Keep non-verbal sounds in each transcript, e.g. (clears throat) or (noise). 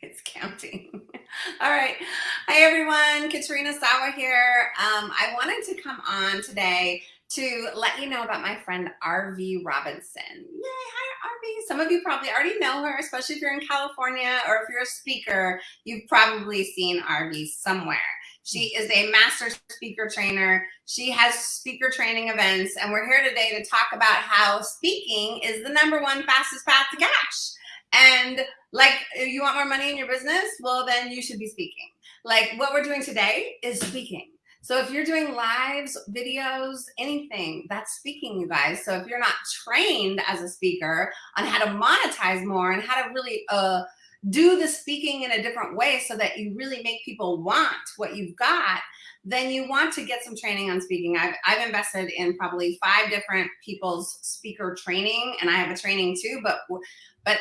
(laughs) It's counting. (laughs) All right. Hi, everyone. Katrina Sawa here. Um, I wanted to come on today to let you know about my friend Arvee Robinson. Yay, hi Arvee. Some of you probably already know her, especially if you're in California or if you're a speaker, you've probably seen Arvee somewhere. She is a master speaker trainer. She has speaker training events, and we're here today to talk about how speaking is the number one fastest path to cash. And like, you want more money in your business? Well, then you should be speaking. Like what we're doing today is speaking. So if you're doing lives, videos, anything, that's speaking, you guys. So if you're not trained as a speaker on how to monetize more and how to really uh, do the speaking in a different way so that you really make people want what you've got, then you want to get some training on speaking. I've, I've invested in probably five different people's speaker training and I have a training too, but, but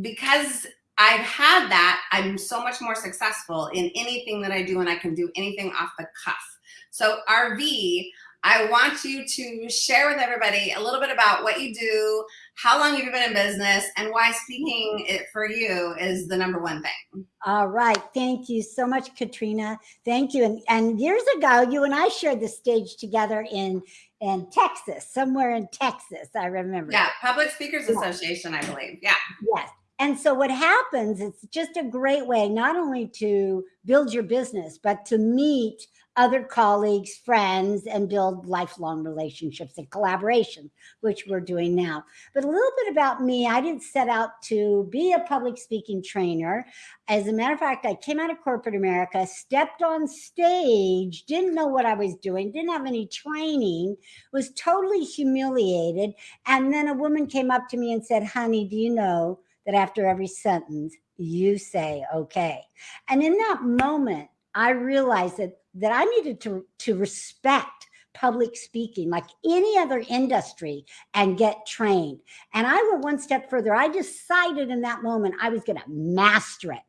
because I've had that, I'm so much more successful in anything that I do and I can do anything off the cuff. So Arvee, I want you to share with everybody a little bit about what you do, how long you've been in business, and why speaking mm-hmm. it for you is the number one thing. All right. Thank you so much, Katrina. Thank you. And, and years ago, you and I shared the stage together in in Texas, somewhere in Texas, I remember. Yeah, Public Speakers yeah. Association, I believe. Yeah. Yes. And so what happens, it's just a great way, not only to build your business, but to meet other colleagues, friends, and build lifelong relationships and collaboration, which we're doing now. But a little bit about me, I didn't set out to be a public speaking trainer. As a matter of fact, I came out of corporate America, stepped on stage, didn't know what I was doing, didn't have any training, was totally humiliated. And then a woman came up to me and said, honey, do you know that after every sentence, you say, okay. And in that moment, I realized that, that I needed to, to respect public speaking like any other industry and get trained. And I went one step further. I decided in that moment I was going to master it.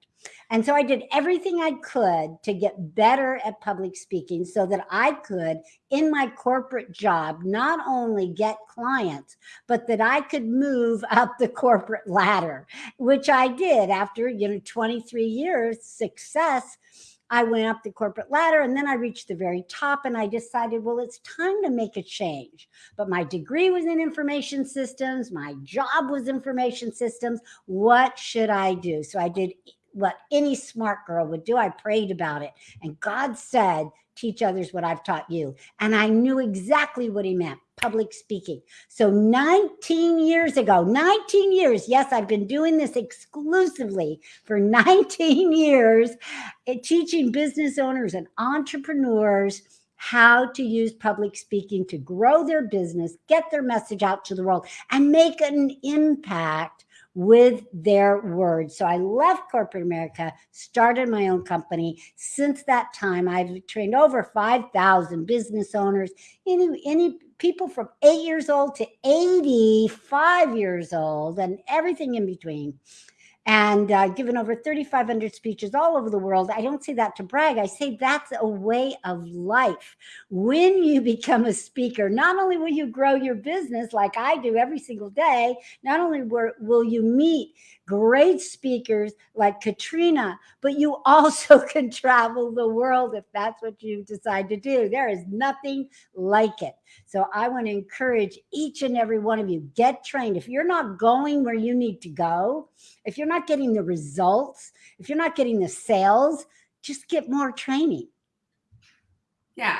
And so I did everything I could to get better at public speaking so that I could, in my corporate job, not only get clients, but that I could move (laughs) up the corporate ladder, which I did after, you know, 23 years of success. I went up the corporate ladder and then I reached the very top and I decided, well, it's time to make a change. But my degree was in information systems. My job was information systems. What should I do? So I did what any smart girl would do. I prayed about it. And God said, teach others what I've taught you. And I knew exactly what he meant, public speaking. So 19 years ago, 19 years, yes, I've been doing this exclusively for (laughs) 19 years, eh, teaching business owners and entrepreneurs how to use public speaking to grow their business, get their message out to the world, and make an impact with their words. So I left corporate America, started my own company. Since that time, I've trained over 5,000 business owners, any, any people from eight years old to 85 years old and everything in between and uh, given over 3,500 speeches all over the world. I don't say that to brag. I say that's a way of life. When you (laughs) become a speaker, not only will you grow your business like I do every single day, not only will you meet great speakers like Katrina, but you (laughs) also can travel the world if that's what you decide to do. There is nothing like it. So I want to encourage each and every one of you, get trained. If you're not going where you need to go, if you're not getting the results, if you're not getting the sales, just get more training. Yeah,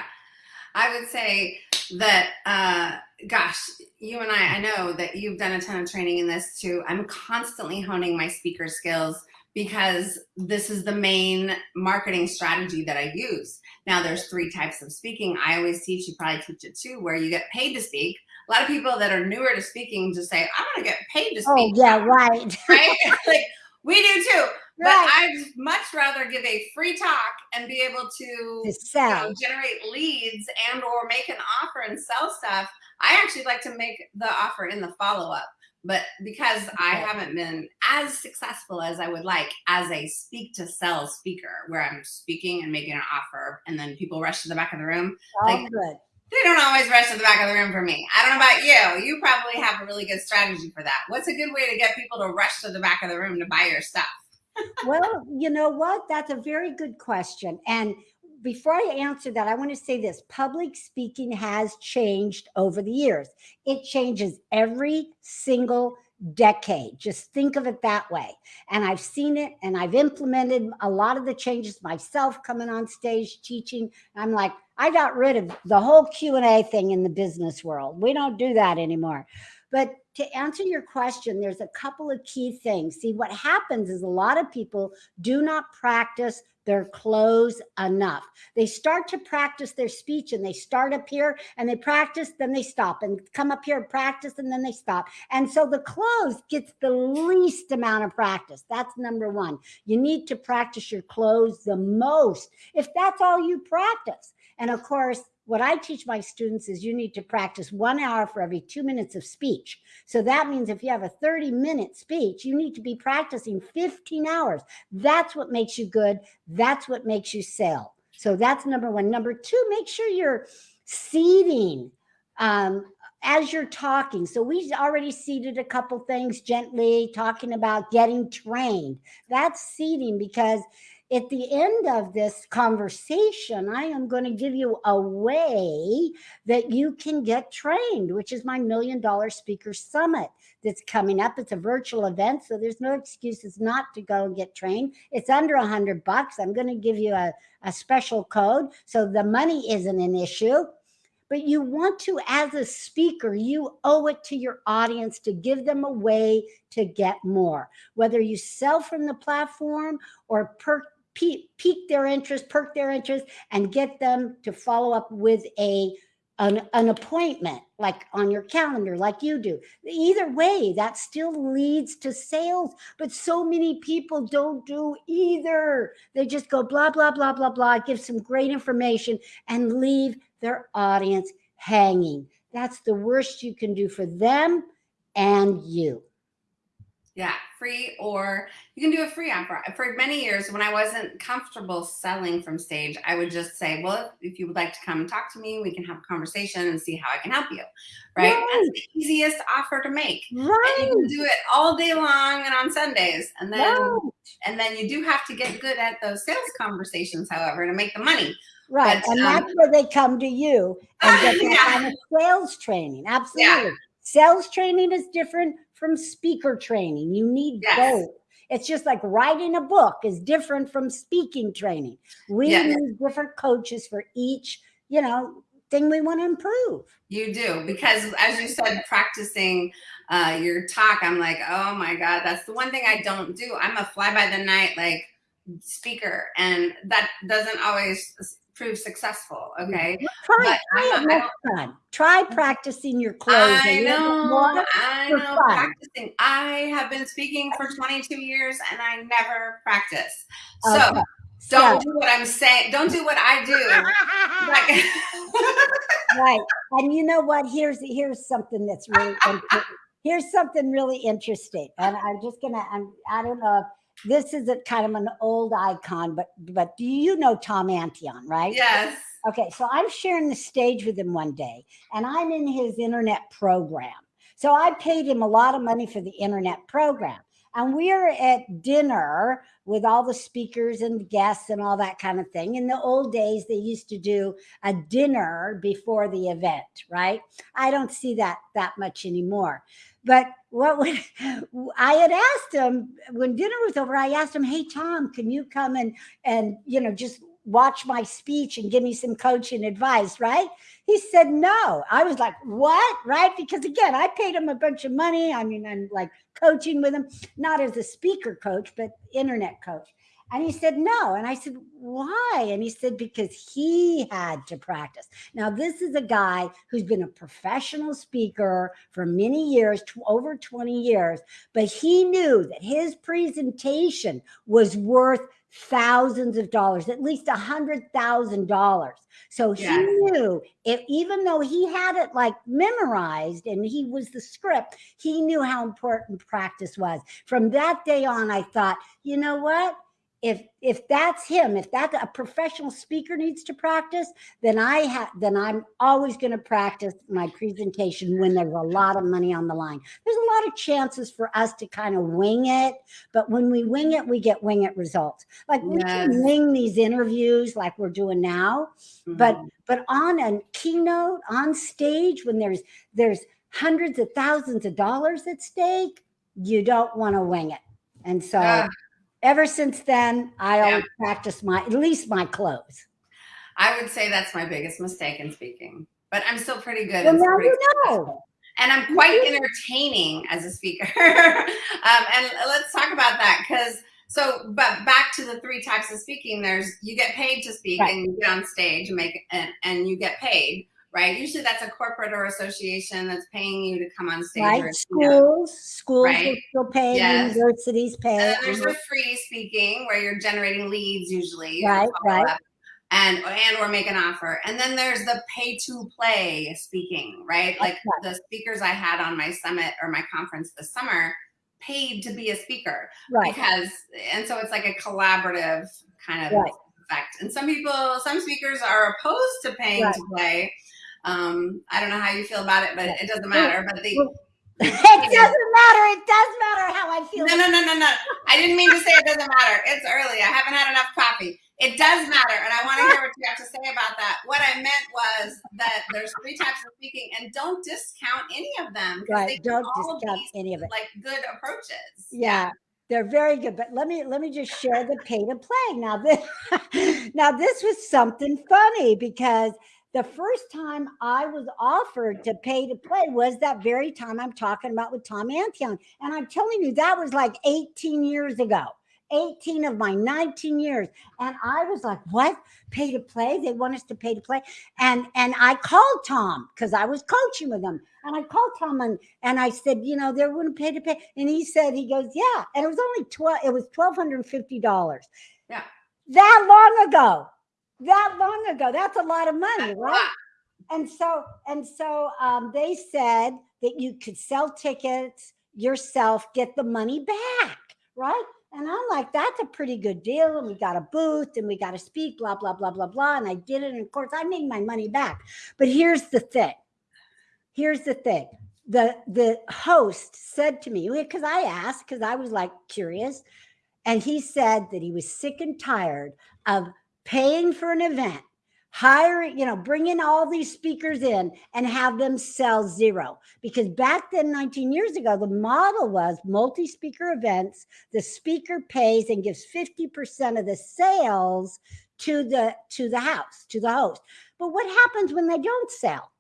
I would say that, uh, gosh, you and I, I know that you've done a ton of training in this too. I'm constantly honing my speaker skills because this is the main marketing strategy that I use. Now there's three types of speaking. I always teach, you probably teach it too, where you get paid to speak. A lot of people that are newer to speaking just say, I want to get paid to oh, speak. Oh yeah, right. (laughs) right? (laughs) like we do too. But I'd much rather give a free talk and be able to, to sell. You know, generate leads and or make an offer and sell stuff. I actually like to make the offer in the follow-up. But because. I haven't been as successful as I would like as a speak to sell speaker, where I'm speaking and making an offer and then people rush to the back of the room. Oh, like, good. They don't always rush to the back of the room for me. I don't know about you. You probably have a really good strategy for that. What's a good way to get people to rush to the back of the room to buy your stuff? well, you know what? That's a very good question. And before I answer that, I want to say this public speaking has changed over the years. It changes every single decade. Just think of it that way. And I've seen it and I've implemented a lot of the changes myself coming on stage teaching. I'm like, I got rid of the whole Q&A thing in the business world. We don't do that anymore. But to answer your question, there's a couple of key things. See, what happens is a lot of people do not practice their close enough. They start to practice their speech and they start up here and they practice, then they stop and come up here and practice and then they stop. And so the close gets the least amount of practice. That's number one. You need to practice your close the most if that's all you practice. And of course, what I teach my students is you need to practice one hour for every two minutes of speech. So that means if you have a 30 minute speech, you need to be practicing 15 hours. That's what makes you good. That's what makes you sell. So that's number one. Number two, make sure you're seeding um, as you're talking. So we already seeded a couple things gently talking about getting trained. That's seeding because at the end of this conversation, I am going to give you a way that you can get trained, which is my million dollar speaker summit that's coming up. It's a virtual event, so there's no excuses not to go and get trained. It's under a hundred bucks. I'm going to give you a, a special code. So the money isn't an issue but you want to, as a speaker, you owe it to your audience to give them a way to get more, whether you sell from the platform or per pique their interest, perk their interest, and get them to follow up with a an, an, appointment like on your calendar like you do. Either way that still leads to sales but so many people don't do either. They just go blah blah blah blah blah give some great information and leave their audience hanging. That's the worst you can do for them and you yeah, free or you can do a free offer. For many years, when I wasn't comfortable selling from stage, I would just say, well, if you would like to come and talk to me, we can have a conversation and see how I can help you. Right. right. That's the easiest offer to make. Right. And you can do it all day long and on Sundays. And then right. and then you do have to get good at those sales conversations, however, to make the money. Right. But, and um, that's where they come to you and (laughs) get that yeah. kind of sales training. Absolutely. Yeah. Sales training is different from speaker training. You need yes. both. It's just like writing a book is different from speaking training. We yes. need different coaches for each, you know, thing we want to improve. You do because as you said, practicing uh, your talk, I'm like, oh my God, that's the one thing I don't do. I'm a fly by the night like speaker and that doesn't always prove successful. Mm-hmm. Okay. Well, try, try it next time. Try mm-hmm. practicing your close. I know. I know. Practicing. I have been speaking for 22 years and I never practice. So okay. don't do what I'm saying. Don't do what I do. (laughs) right. And you know what? Here's here's something that's really (laughs) here's something really interesting. And I'm just gonna I'm I don't know if this is a kind of an old icon, but but do you know Tom Antion, right? Yes. Okay, so I'm sharing the stage with him one day, and I'm in his internet program. So I paid him a lot of money for the internet program. And we're at dinner with all the speakers and guests and all that kind of thing. In the old days, they used to do a dinner before the event, right? I don't see that that much anymore. But what would I had asked him when dinner was over, I asked him, Hey, Tom, can you come and, and, you know, just watch my speech and give me some coaching advice, right? He said no. I was like, what? Right? Because again, I paid him a bunch of money. I mean, I'm like coaching with him, not as a speaker coach, but internet coach. And he said, no. And I said, why? And he said, because he had to practice. Now, this is a guy who's been a professional speaker for many years, over 20 years, but he knew that his presentation was worth thousands of dollars, at least a hundred thousand dollars. So he yes. knew if even though he had it like memorized and he was the script, he knew how important practice was. From that day on, I thought, you know what? If if that's him, if that a professional speaker needs to practice, then I have then I'm always going to practice my presentation when there's a lot of money on the line. There's a lot of chances for us to kind of wing it, but when we wing it, we get wing it results. Like we Yes. can wing these interviews like we're doing now, but Mhm. but on a keynote on stage when there's there's hundreds of thousands of dollars at stake, you don't want to wing it. And so Ah. Ever since then, I Yeah. always practice my at least my close. I would say that's my biggest mistake in speaking, but I'm still pretty good. Well, and now you know. and I'm quite entertaining as a speaker. (laughs) um, and let's talk about that because so, but back to the three types of speaking. There's you get paid to speak Right. and you get on stage and make and, and you get paid, right? Usually that's a corporate or association that's paying you to come on stage. Right? Or, you know. Schools, schools will still pay, Yes. universities And pay. then there's the free speaking where you're generating leads usually. Right, right. follow-up, And and or make an offer. And then there's the pay to play speaking, right? Like right. the speakers I had on my summit or my conference this summer paid to be a speaker Right. because and so it's like a collaborative kind of Right. effect. And some people, some speakers are opposed to paying Right. to play. Um, I don't know how you feel about it, but it doesn't matter. But the (laughs) it doesn't matter. It does matter how I feel. no, no, no, no, no. I didn't mean to say it doesn't matter. It's early. I haven't had enough coffee. It does matter, and I want to hear what you have to say about that. What I meant was that there's three types of speaking, and don't discount any of them. Right. Don't discount be, any of it. Like good approaches. Yeah, they're very good. But let me let me just share the pay to play. Now this (laughs) now this was something funny because the first time I was offered to pay to play was that very time I'm talking about with Tom Antion. And I'm telling you, that was like 18 years ago. 18 of my 19 years. And I was like, what? Pay to play? They want us to pay to play. And and I called Tom because I was coaching with him. And I called Tom and, and I said, you know, they're going to pay to pay. And he said, he goes, yeah. And it was only 12, it was $1,250. Yeah. That long ago. That long ago. That's a lot of money, right? and so and so um, they said that you could sell tickets yourself get the money back right and i'm like that's a pretty good deal and we got a booth and we got to speak blah blah blah blah blah and i did it and of course i made my money back but here's the thing here's the thing the the host said to me because i asked because i was like curious and he said that he was sick and tired of paying for an event hiring, you know, bringing all these speakers in and have them sell zero. Because back then, 19 years ago, the model was multi speaker events. The speaker pays and gives 50% of the sales to the to the house to the host but what happens when they don't sell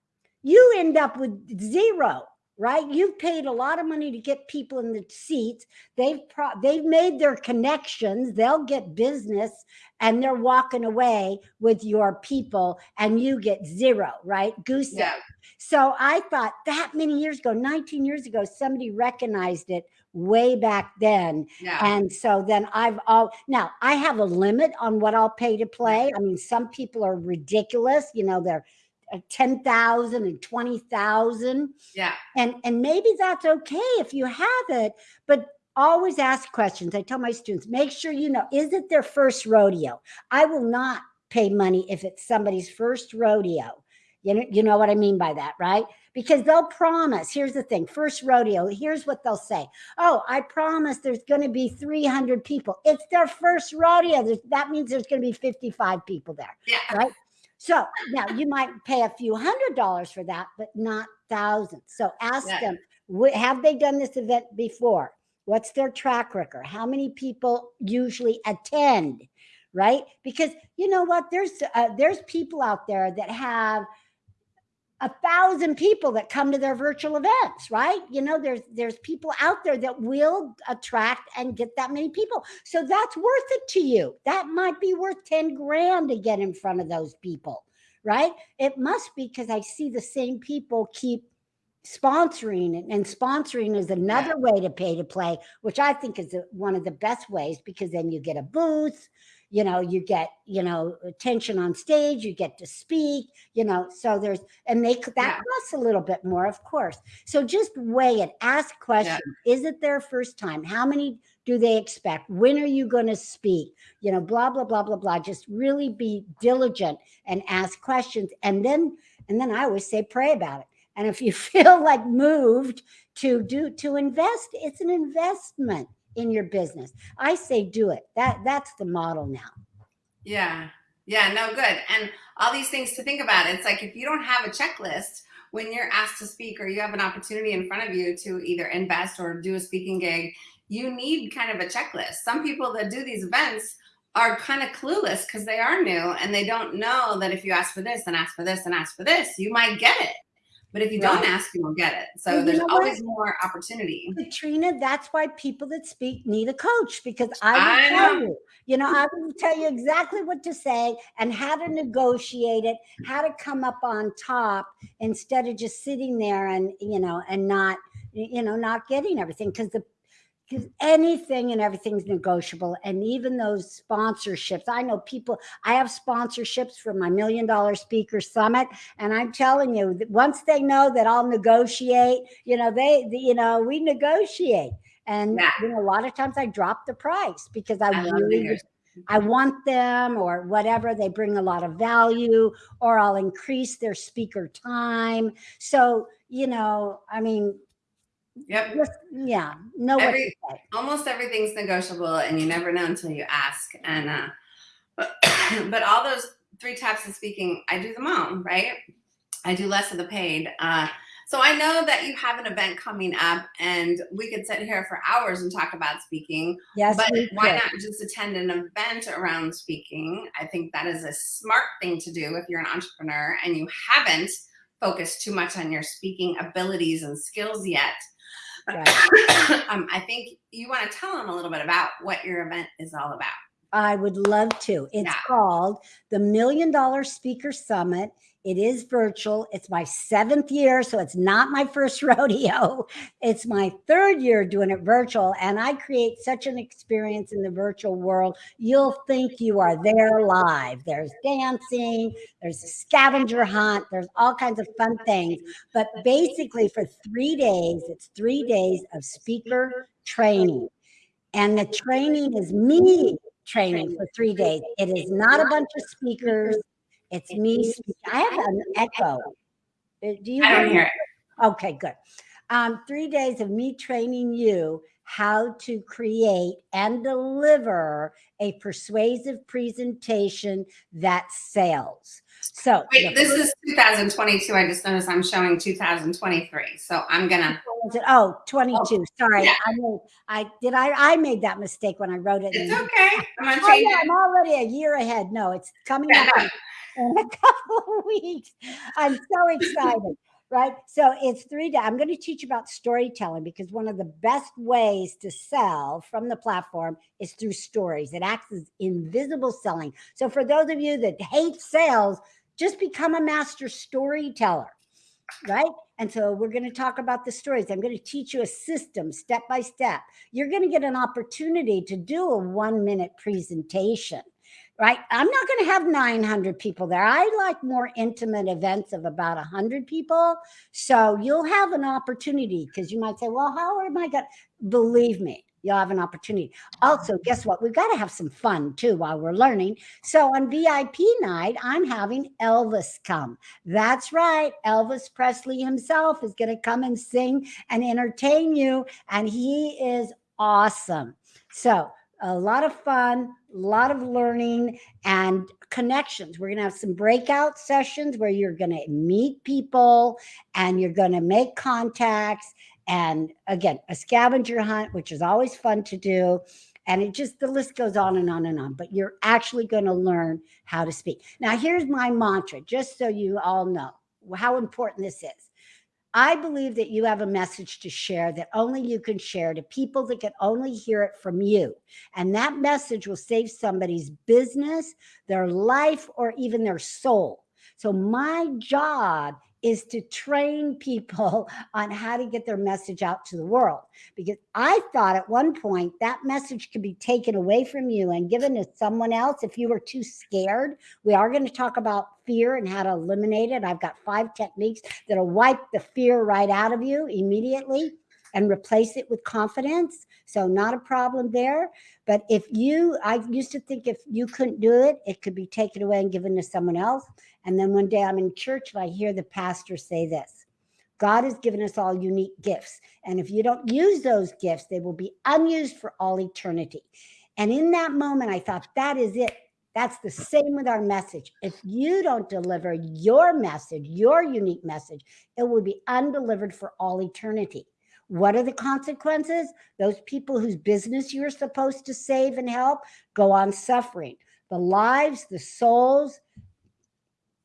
you end up with zero right you've paid a lot of money to get people in the seats they've pro- they've made their connections they'll get business and they're walking away with your people and you get zero right goose egg. Yeah. so i thought that many years ago 19 years ago somebody recognized it way back then Yeah. and so then I've all now I have a limit on what I'll pay to play. I mean, some people are ridiculous, you know, they're 10,000 and 20,000 yeah. and and maybe that's okay if you have it, but always ask questions. I tell my students, make sure you know is it their first rodeo? I will not pay money if it's somebody's first rodeo. You know, you know what I mean by that, right? Because they'll promise. Here's the thing first rodeo, here's what they'll say Oh, I promise there's going to be 300 people. It's their first rodeo. That means there's going to be 55 people there. Yeah. Right. So now you might pay a few hundred dollars for that, but not thousands. So ask Yeah. them, have they done this event before? What's their track record? How many people usually attend? Right? Because you know what? There's uh, there's people out there that have a thousand people that come to their virtual events right? You know there's there's people out there that will attract and get that many people. So that's worth it to you. That might be worth 10 grand to get in front of those people right? It must be because i see the same people keep sponsoring and, and sponsoring is another way to pay to play which i think is one of the best ways because then you get a booth you know you get you know attention on stage you get to speak you know so there's and they that Yeah. costs a little bit more of course so just weigh it ask questions is it their first time how many do they expect? When are you going to speak? You know, blah, blah, blah, blah, blah. Just really be diligent and ask questions. And then, and then I always say, pray about it. And if you (laughs) feel like moved to do, to invest, it's an investment in your business. I say, do it. That that's the model now. Yeah. Yeah, no, good. And all these things to think about. It's like if you don't have a checklist when you're asked to speak or you have an opportunity in front of you to either invest or do a speaking gig, you need kind of a checklist. Some people that do these events are kind of clueless because they are new and they don't know that if you ask for this and ask for this and ask for this, you might get it. But if you don't ask, you won't get it. So there's always more opportunity. Katrina, that's why people that speak need a coach because I will I tell know. you, you know, I will tell you exactly what to say and how to negotiate it, how to come up on top instead of just sitting there and, you know, and not, you know, not getting everything because the because anything and everything's negotiable. And even those sponsorships, I know people, I have sponsorships for my million dollar speaker summit. And I'm telling you, once they know that I'll negotiate, you know, they, you know, we negotiate. And yeah. you know, a lot of times I drop the price because I, I really, I want them or whatever. They bring a lot of value or I'll increase their speaker time. So, you know, I mean, Yep. Just, yeah. No. Every, almost everything's negotiable, and you never know until you ask. And uh, but, (clears throat) but all those three types of speaking, I do them all, right? I do less of the paid. Uh, so I know that you have an event coming up, and we could sit here for hours and talk about speaking. Yes, but why not just attend an event around speaking? I think that is a smart thing to do if you're an entrepreneur and you haven't focused too much on your speaking abilities and skills yet. Right. (coughs) um, I think you want to tell them a little bit about what your event is all about. I would love to. It's yeah. called the Million Dollar Speaker Summit. It is virtual. It's my seventh year, so it's not my first (laughs) rodeo. It's my third year doing it virtual, and I create such an experience in the virtual world. You'll think you are there live. There's dancing, there's a scavenger hunt, there's all kinds of fun things. But basically, for three days, it's three days of speaker training. And the training is me training for three days. It is not a bunch of speakers. It's me. I have an echo. Uh, do you? I don't hear it. Okay, good. Um, three days of me training you how to create and deliver a persuasive presentation that sells. So Wait, this is 2022. I just noticed I'm showing 2023. So I'm gonna oh 22. Oh, sorry. Yeah. I made, I did I I made that mistake when I wrote it. It's okay. I'm oh, yeah. I'm already a year ahead. No, it's coming yeah, up (laughs) in a couple of weeks. I'm so excited. right? So it's three days. I'm going to teach you about storytelling because one of the best ways to sell from the platform is through stories. It acts as invisible selling. So for those of you that hate sales, just become a master storyteller, right? And so we're going to talk about the stories. I'm going to teach you a system step by step. You're going to get an opportunity to do a one minute presentation right? I'm not going to have 900 people there. I like more intimate events of about 100 people. So you'll have an opportunity because you might say, well, how am I going to believe me? You'll have an opportunity. Also, guess what? We've got to have some fun too while we're learning. So on VIP night, I'm having Elvis come. That's right. Elvis Presley himself is going to come and sing and entertain you. And he is awesome. So a lot of fun, a lot of learning and connections. We're going to have some breakout sessions where you're going to meet people and you're going to make contacts. And again, a scavenger hunt, which is always fun to do. And it just, the list goes on and on and on, but you're actually going to learn how to speak. Now, here's my mantra, just so you all know how important this is. I believe that you have a message to share that only you can share to people that can only hear it from you. And that message will save somebody's business, their life, or even their soul. So my job is to train people (laughs) on how to get their message out to the world. Because I thought at one point that message could be taken away from you and given to someone else if you were too scared. We are going to talk about fear and how to eliminate it. I've got five techniques that'll wipe the fear right out of you immediately and replace it with confidence. So not a problem there. But if you, I used to think if you couldn't do it, it could be taken away and given to someone else. And then one day I'm in church and I hear the pastor say this. God has given us all unique gifts. And if you don't use those gifts, they will be unused for all eternity. And in that moment, I thought, that is it. That's the same with our message. If you don't deliver your message, your unique message, it will be undelivered for all eternity. What are the consequences? Those people whose business you're supposed to save and help go on suffering. The lives, the souls,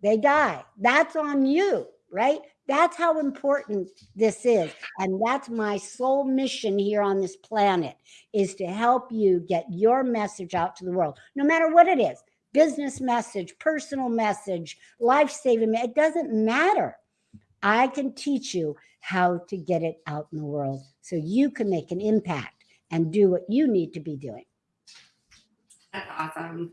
they die. That's on you, right? That's how important this is. And that's my sole mission here on this planet is to help you get your message out to the world, no matter what it is, business message, personal message, life-saving, it doesn't matter. I can teach you how to get it out in the world so you can make an impact and do what you need to be doing. That's awesome.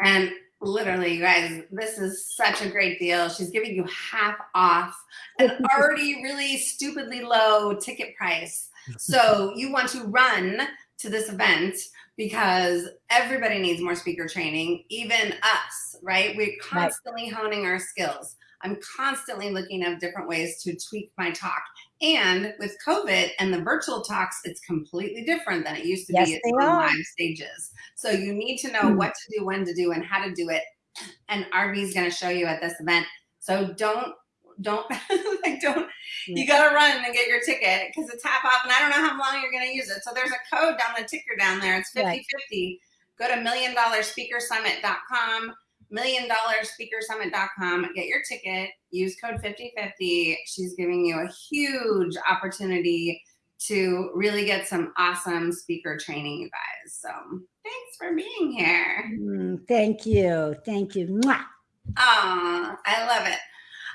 And literally, you guys, this is such a great deal. She's giving you half off an (laughs) already really stupidly low ticket price. So (laughs) you want to run to this event because everybody needs more speaker training, even us, right? We're constantly right. honing our skills. I'm constantly looking at different ways to tweak my talk. And with COVID and the virtual talks, it's completely different than it used to yes, be on live stages. So you need to know mm. what to do, when to do, and how to do it. And Arvee is going to show you at this event. So don't don't (laughs) like don't you gotta run and get your ticket because it's half off and I don't know how long you're gonna use it. So there's a code down the ticker down there. It's 50 right. 50. Go to million dollar speaker summit.com million dollar speakersummit.com. Get your ticket, use code 5050. She's giving you a huge opportunity to really get some awesome speaker training, you guys. So thanks for being here. Mm, thank you. Thank you. Mwah. Oh, I love it.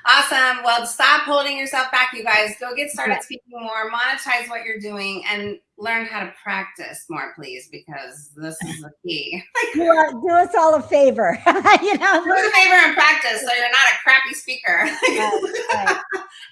Awesome. Well, stop holding yourself back, you guys. Go get started speaking more, monetize what you're doing, and learn how to practice more, please, because this is the key. (laughs) do, uh, do us all a favor. (laughs) you know, do us a favor and practice so you're not a crappy speaker. (laughs) right, right.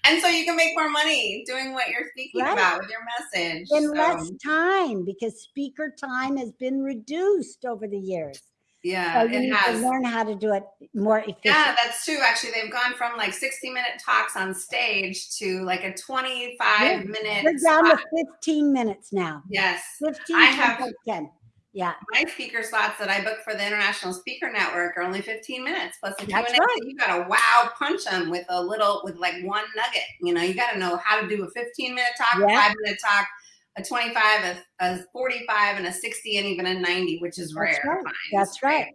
and so you can make more money doing what you're speaking right. about with your message. In so. less time, because speaker time has been reduced over the years. Yeah, so you need has. to learn how to do it more efficient. Yeah, that's true. Actually, they've gone from like 60 minute talks on stage to like a 25 yeah. minute. We're down to 15 minutes now. Yes. 15 I have 10. Yeah. My speaker slots that I book for the International Speaker Network are only 15 minutes plus a Q&A. Right. you got to wow punch them with a little, with like one nugget. You know, you got to know how to do a 15 minute talk, yeah. five minute talk, a 25, a, a 45, and a 60, and even a 90, which is That's rare. Right. That's right.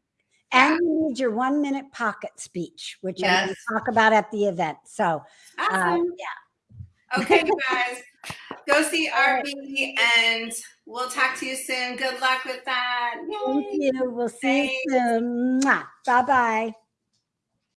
And you need your one minute pocket speech, which yes. I will talk about at the event. So, uh, awesome. uh, yeah. Okay, you (laughs) guys, go see Arvee and we'll talk to you soon. Good luck with that. Yay. Thank you. We'll see Thanks. you soon. Bye bye.